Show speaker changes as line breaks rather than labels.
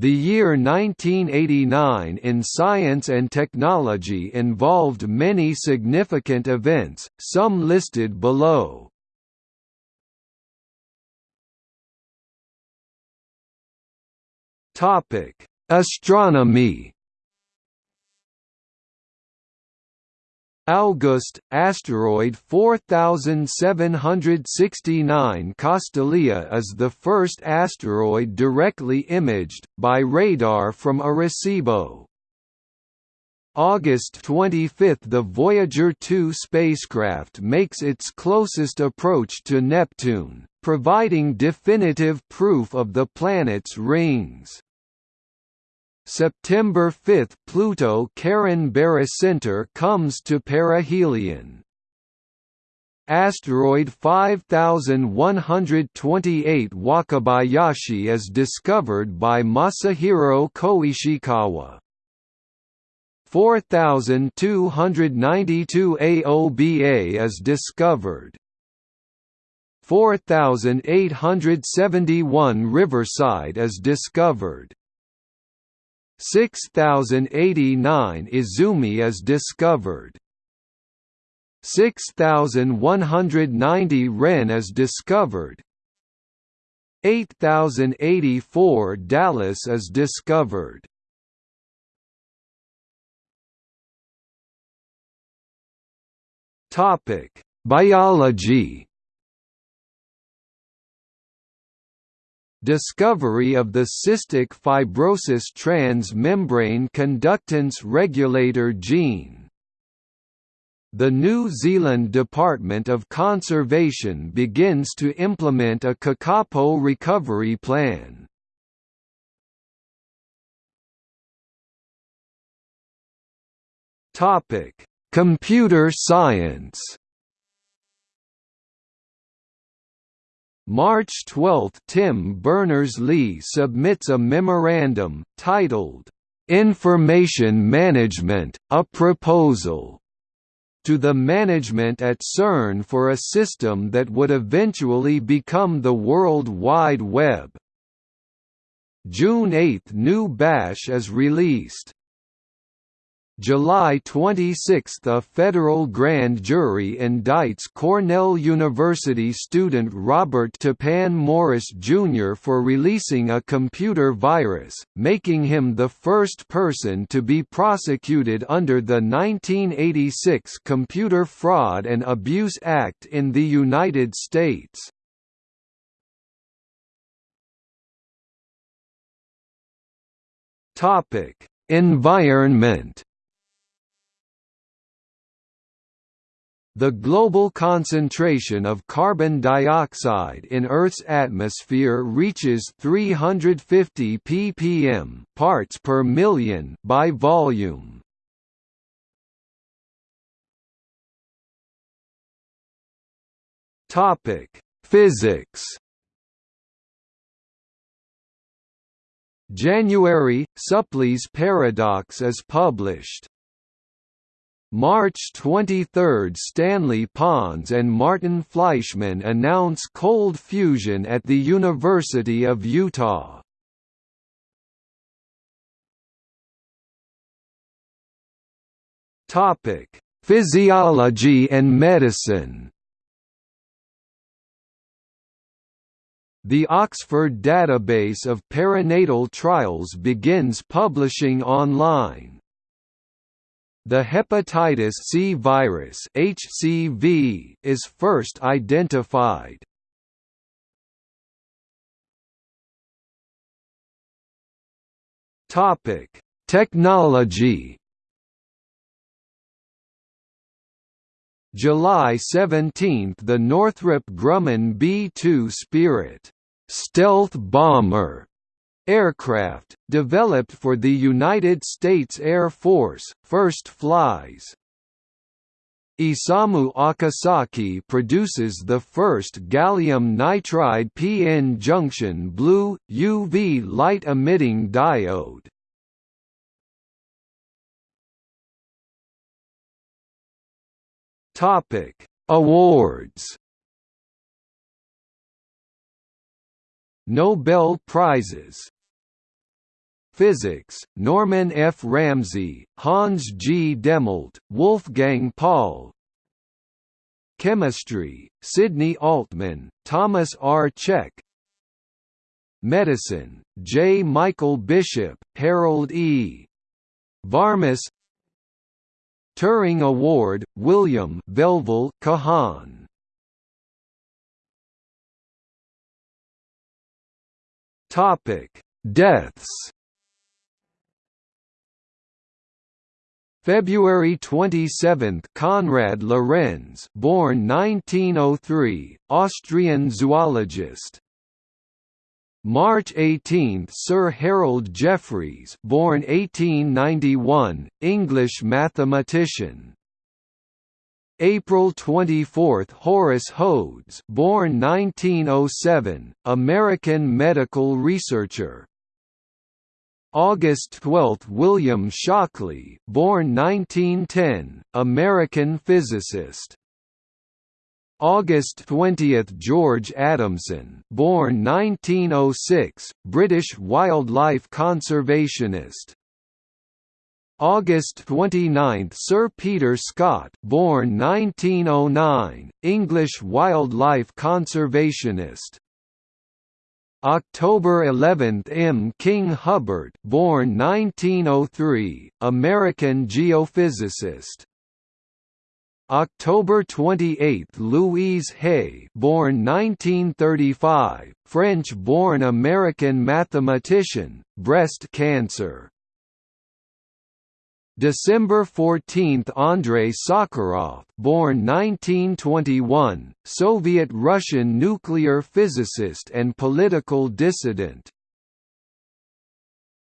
The year 1989 in science and technology involved many significant events, some listed below. Astronomy. August, asteroid 4769 Castalia is the first asteroid directly imaged, by radar from Arecibo. August 25 – The Voyager 2 spacecraft makes its closest approach to Neptune, providing definitive proof of the planet's rings. September 5 – Pluto Charon Barycenter comes to perihelion. Asteroid 5128 Wakabayashi is discovered by Masahiro Koishikawa. 4292 AOBA is discovered. 4871 Riverside is discovered. 6089 Izumi is discovered. 6190 Ren is discovered. 8084 Dallas is discovered. Topic: Biology Discovery of the cystic fibrosis transmembrane conductance regulator gene the New Zealand Department of Conservation begins to implement a kakapo recovery plan. Computer science March 12 – Tim Berners-Lee submits a memorandum, titled, "'Information Management, a Proposal' to the management at CERN for a system that would eventually become the World Wide Web. June 8 – GNU Bash is released. July 26 – A federal grand jury indicts Cornell University student Robert Tappan Morris Jr. for releasing a computer virus, making him the first person to be prosecuted under the 1986 Computer Fraud and Abuse Act in the United States. Environment The global concentration of carbon dioxide in Earth's atmosphere reaches 350 ppm parts per million by volume. Topic: Physics. January Supplee's paradox is published. March 23 – Stanley Pons and Martin Fleischmann announce cold fusion at the University of Utah. Physiology and medicine The Oxford Database of Perinatal Trials begins publishing online. The hepatitis C virus (HCV) is first identified. Topic: Technology. July 17 – The Northrop Grumman B-2 Spirit stealth bomber aircraft, developed for the United States Air Force, first flies. Isamu Akasaki produces the first gallium nitride p-n junction blue, UV light-emitting diode. Topic: Awards Nobel Prizes Physics, Norman F. Ramsey, Hans G. Dehmelt, Wolfgang Paul Chemistry, Sidney Altman, Thomas R. Cech Medicine, J. Michael Bishop, Harold E. Varmus Turing Award, William Velvel Kahan Topic: Deaths February 27 Konrad Lorenz born 1903 Austrian zoologist. March 18 Sir Harold Jeffreys born 1891 English mathematician. April 24 Horace Hodes born 1907 American medical researcher August 12 William Shockley born 1910, American physicist. August 20 George Adamson born 1906, British wildlife conservationist. August 29 Sir Peter Scott born 1909, English wildlife conservationist October 11 M. King Hubbert born 1903, American geophysicist October 28 Louise Hay born 1935, French-born American mathematician, breast cancer December 14 Andrei Sakharov born 1921, Soviet-Russian nuclear physicist and political dissident